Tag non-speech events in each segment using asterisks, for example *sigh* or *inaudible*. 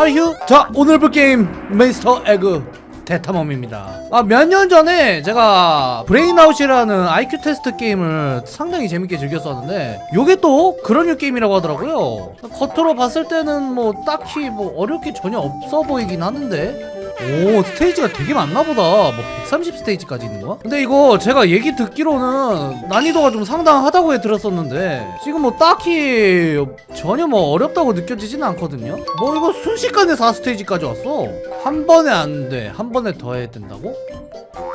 하이휴 자 오늘 볼 게임 이스터 에그 대탐험입니다. 아 몇 년 전에 제가 브레인아웃이라는 IQ 테스트 게임을 상당히 재밌게 즐겼었는데 요게 또 그런 류 게임이라고 하더라고요. 겉으로 봤을 때는 뭐 딱히 뭐 어려울 게 전혀 없어 보이긴 하는데 오 스테이지가 되게 많나 보다 뭐 130 스테이지까지 있는 거야? 근데 이거 제가 얘기 듣기로는 난이도가 좀 상당하다고 해 들었었는데 지금 뭐 딱히 전혀 뭐 어렵다고 느껴지진 않거든요 뭐 이거 순식간에 4스테이지까지 왔어 한 번에 안 돼 한 번에 더 해야 된다고?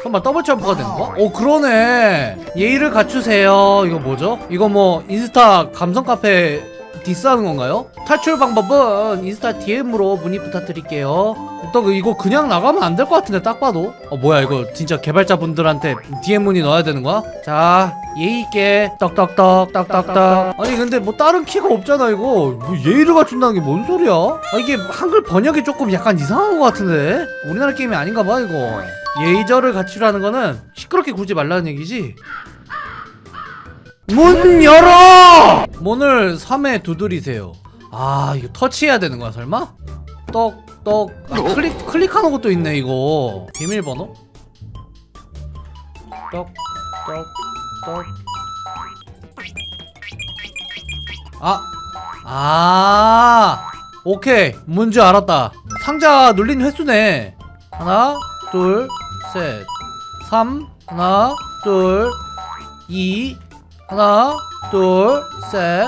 설마 더블 점프가 되는 거야? 오 그러네 예의를 갖추세요 이거 뭐죠? 이거 뭐 인스타 감성 카페 디스하는 건가요? 탈출 방법은 인스타 DM으로 문의 부탁드릴게요. 또 이거 그냥 나가면 안 될 것 같은데 딱 봐도. 어 뭐야 이거 진짜 개발자분들한테 DM 문의 넣어야 되는 거야? 자 예의 있게 똑똑똑 똑똑똑. 아니 근데 뭐 다른 키가 없잖아 이거. 뭐 예의를 갖춘다는 게 뭔 소리야? 아 이게 한글 번역이 조금 약간 이상한 것 같은데? 우리나라 게임이 아닌가 봐 이거. 예의절을 갖추라는 거는 시끄럽게 굴지 말라는 얘기지 문 열어! 문을 3회 두드리세요. 아, 이거 터치해야 되는 거야, 설마? 떡, 떡. 아, 클릭, 클릭하는 것도 있네, 이거. 비밀번호? 떡, 떡, 떡. 아, 아, 오케이. 뭔지 알았다. 상자 눌린 횟수네. 하나, 둘, 셋. 3, 하나, 둘, 2, 하나, 둘, 셋,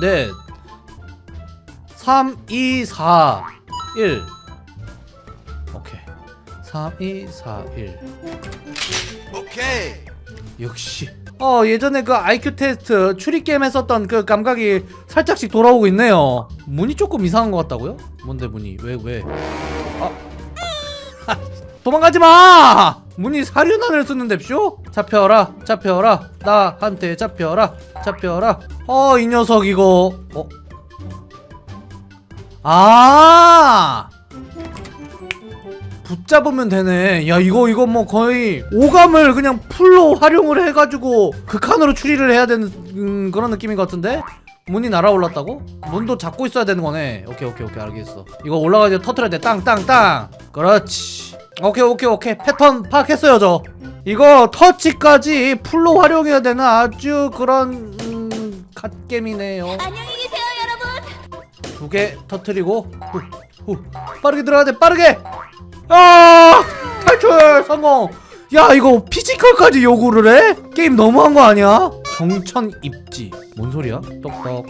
넷, 3, 2, 4, 1. 오케이. 3, 2, 4, 1. 오케이. 역시. 어, 예전에 그 IQ 테스트 추리게임 했었던 그 감각이 살짝씩 돌아오고 있네요. 문이 조금 이상한 것 같다고요? 뭔데 문이? 왜, 왜? 아. *laughs* 도망가지 마! 문이 사륜안을 쓰는데쇼? 잡혀라, 잡혀라, 나한테 잡혀라, 잡혀라. 어, 이 녀석 이거. 어? 아! 붙잡으면 되네. 야, 이거, 이거 뭐 거의 오감을 그냥 풀로 활용을 해가지고 극한으로 추리를 해야 되는 음, 그런 느낌인 것 같은데? 문이 날아올랐다고? 문도 잡고 있어야 되는 거네. 오케이, 오케이, 오케이, 알겠어. 이거 올라가서 터트려야 돼. 땅, 땅, 땅. 그렇지. 오케이, 오케이, 오케이. 패턴 파악했어요, 저. 이거 터치까지 풀로 활용해야 되는 아주 그런, 음, 갓겜이네요. 안녕히 계세요, 여러분. 두 개 터트리고 후, 후. 빠르게 들어가야 돼 빠르게 아 탈출 성공 야 이거 피지컬까지 요구를 해? 게임 너무한 거 아니야? 정천 입지 뭔 소리야? 똑똑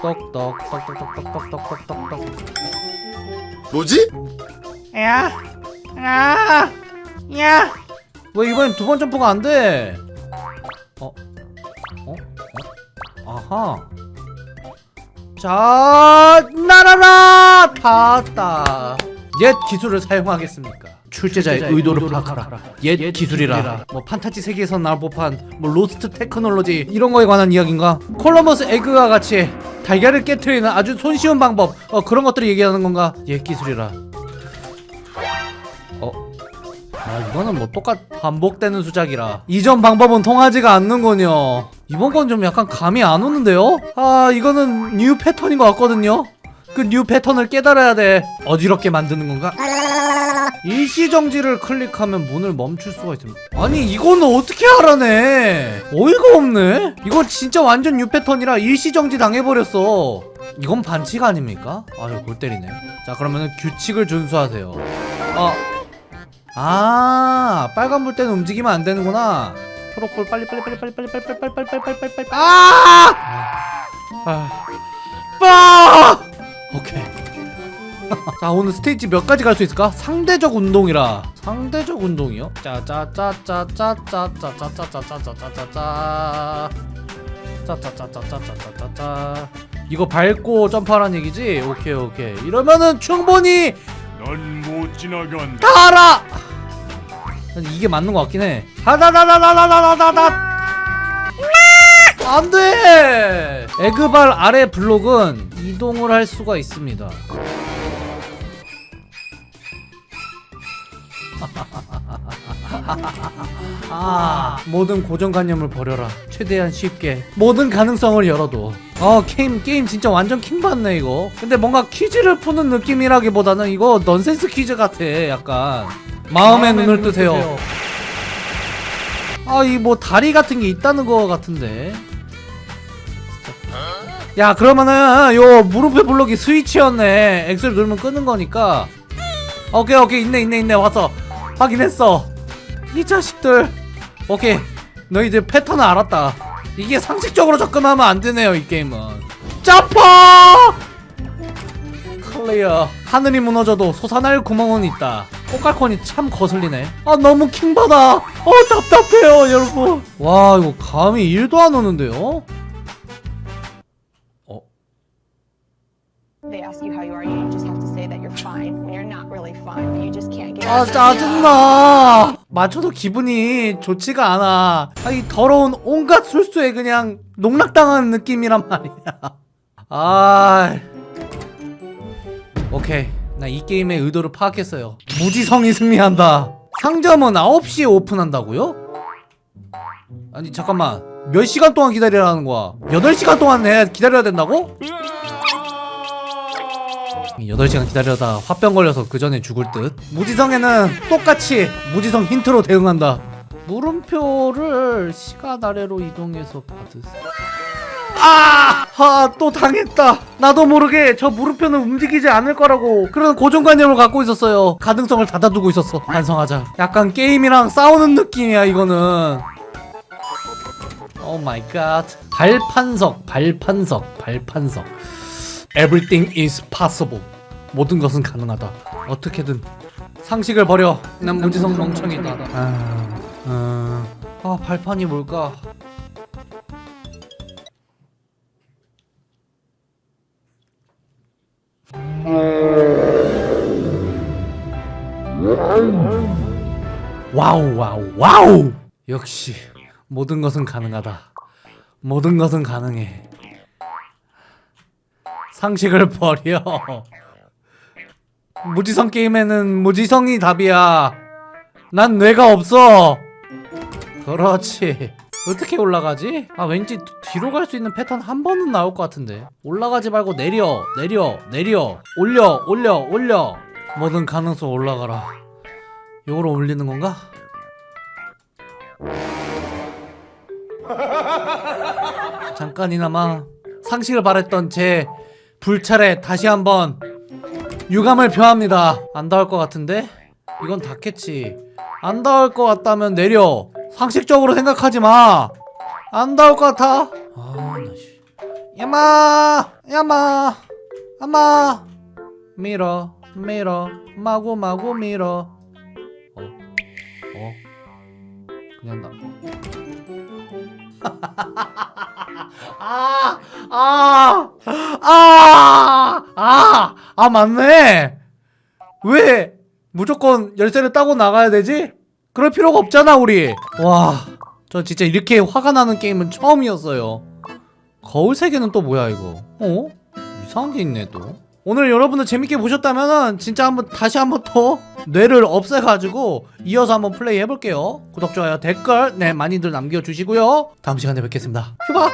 똑똑 똑똑똑똑똑똑똑똑 뭐지? 야, 야, 야. 왜 이번엔 두 번 점프가 안 돼? 어, 어, 어, 아하. 자, 날아라! 닿았다. 옛 기술을 사용하겠습니까? 출제자의 의도를 파악하라. 옛 기술이라. 뭐 판타지 세계에서 나올 법한 뭐 lost technology 이런 거에 관한 이야기인가? 콜럼버스 egg와 같이 달걀을 깨트리는 아주 손쉬운 방법 어 그런 것들을 얘기하는 건가? 옛 기술이라. 아 이거는 뭐 똑같 반복되는 수작이라. 이전 방법은 통하지가 않는군요. 이번 건 좀 약간 감이 안 오는데요? 아 이거는 new 패턴인 것 같거든요. 그 new 패턴을 깨달아야 돼. 어지럽게 만드는 건가? 일시정지를 클릭하면 문을 멈출 수가 있습니다. 아니 이거는 어떻게 알아내? 어이가 없네? 이거 진짜 완전 new 패턴이라 일시정지 당해버렸어. 이건 반칙 아닙니까? 아유 골 때리네. 자 그러면은 규칙을 준수하세요. 아 아 빨간불 때는 움직이면 안 되는구나 초록불 빨리 빨리 빨리 빨리 빨리 빨리 빨리 빨리 빨리 빨리 빨리 빨리 아! 아! 빠! 오케이 자 오늘 스테이지 몇 가지 갈 수 있을까? 상대적 운동이라 상대적 운동이요? 짜짜짜짜짜짜짜짜짜짜짜짜짜짜짜 짜짜짜짜짜짜짜짜 이거 밟고 점프하라는 얘기지? 오케이 오케이 이러면은 충분히 넌 못 지나간다. 다 알아! 이게 맞는 것 같긴 해. 하다다다다다다다다. 안 돼! 에그발 아래 블록은 이동을 할 수가 있습니다. *laughs* 아 모든 고정관념을 버려라 최대한 쉽게 모든 가능성을 열어둬 어 게임 게임 진짜 완전 킹받네 이거 근데 뭔가 퀴즈를 푸는 느낌이라기보다는 이거 넌센스 퀴즈 같아 약간 마음의 눈을 뜨세요. 아 이 뭐 다리 같은 게 있다는 거 같은데. 야 그러면은 요 무릎에 블록이 스위치였네. X를 누르면 끄는 거니까. 오케이 오케이. 있네 있네 있네. 왔어. 확인했어. 이 자식들. 오케이. 너희들 패턴을 알았다. 이게 상식적으로 접근하면 안 되네요 이 게임은. 짜파! 클리어. 하늘이 무너져도 솟아날 구멍은 있다 꽃갈콘이 참 거슬리네 아 너무 킹받아 어 답답해요 여러분 와 이거 감이 1도 안 오는데요 어 아. 짜증나 맞춰도 기분이 좋지가 않아 아, 이 더러운 온갖 술수에 그냥 농락당한 느낌이란 말이야 아 오케이 나 이 게임의 의도를 파악했어요. 무지성이 승리한다. 상점은 9시에 오픈한다고요? 아니 잠깐만. 몇 시간 동안 기다리라는 거야? 8시간 동안 해 기다려야 된다고? 8시간 기다려다 화병 걸려서 그 전에 죽을 듯. 무지성에는 똑같이 무지성 힌트로 대응한다. 물음표를 시간 아래로 이동해서 받으세요. 아! 아, 또 당했다. 나도 모르게 저 물음표는 움직이지 않을 거라고 그런 고정관념을 갖고 있었어요. 가능성을 닫아두고 있었어. 반성하자. 약간 게임이랑 싸우는 느낌이야, 이거는. Oh my god. 발판석, 발판석, 발판석. Everything is possible. 모든 것은 가능하다. 어떻게든 상식을 버려. 난 무지성 멍청이다. 아, 아, 아 발판이 뭘까? 와우 와우 와우! 역시 모든 것은 가능하다. 모든 것은 가능해. 상식을 버려. 무지성 게임에는 무지성이 답이야. 난 뇌가 없어. 그렇지. 어떻게 올라가지? 아 왠지 뒤로 갈 수 있는 패턴 한 번은 나올 것 같은데. 올라가지 말고 내려 내려 내려. 올려 올려 올려 모든 가능성 올라가라 요거로 올리는 건가? 잠깐이나마 상식을 바랬던 제 불찰에 다시 한번 유감을 표합니다 안 닿을 것 같은데? 이건 닿겠지 안 닿을 것 같다면 내려 상식적으로 생각하지 마. 안 닿을 것 같아. 아, 나 씨. 야마, 야마, 야마. 밀어, 밀어, 마구 마구 밀어. 어, 어, 그냥 나. *laughs* 아, 아, 아, 아, 아 맞네. 왜 무조건 열쇠를 따고 나가야 되지? 그럴 필요가 없잖아 우리 와 저 진짜 이렇게 화가 나는 게임은 처음이었어요 거울 세계는 또 뭐야 이거 어? 이상한 게 있네 또 오늘 여러분들 재밌게 보셨다면 진짜 한번 다시 한번 더 뇌를 없애가지고 이어서 한번 플레이 해볼게요. 구독, 좋아요, 댓글 네 많이들 남겨주시고요. 다음 시간에 뵙겠습니다. 휴바